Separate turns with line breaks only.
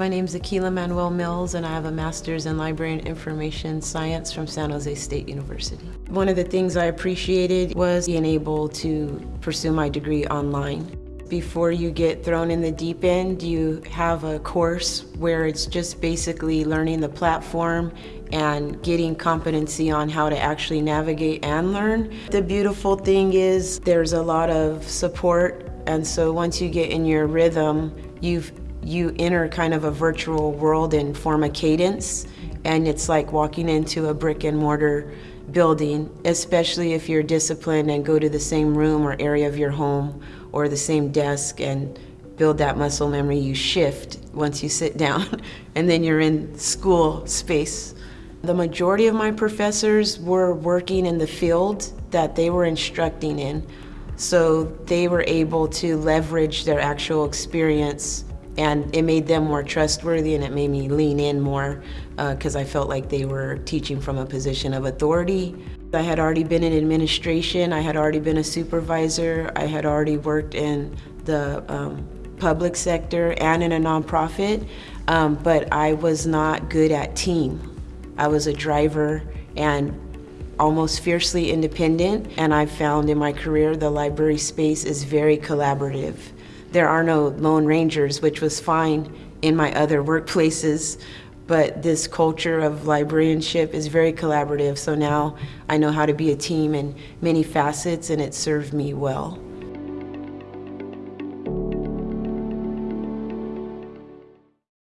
My name is Akila Manuel Mills and I have a master's in library and information science from San Jose State University. One of the things I appreciated was being able to pursue my degree online. Before you get thrown in the deep end, you have a course where it's just basically learning the platform and getting competency on how to actually navigate and learn. The beautiful thing is there's a lot of support and so once you get in your rhythm, you've you enter kind of a virtual world and form a cadence and it's like walking into a brick and mortar building, especially if you're disciplined and go to the same room or area of your home or the same desk and build that muscle memory. You shift once you sit down and then you're in school space. The majority of my professors were working in the field that they were instructing in. So they were able to leverage their actual experience and it made them more trustworthy and it made me lean in more because uh, I felt like they were teaching from a position of authority. I had already been in administration, I had already been a supervisor, I had already worked in the um, public sector and in a nonprofit, um, but I was not good at team. I was a driver and almost fiercely independent, and I found in my career the library space is very collaborative. There are no lone rangers, which was fine in my other workplaces, but this culture of librarianship is very collaborative, so now I know how to be a team in many facets and it served me well.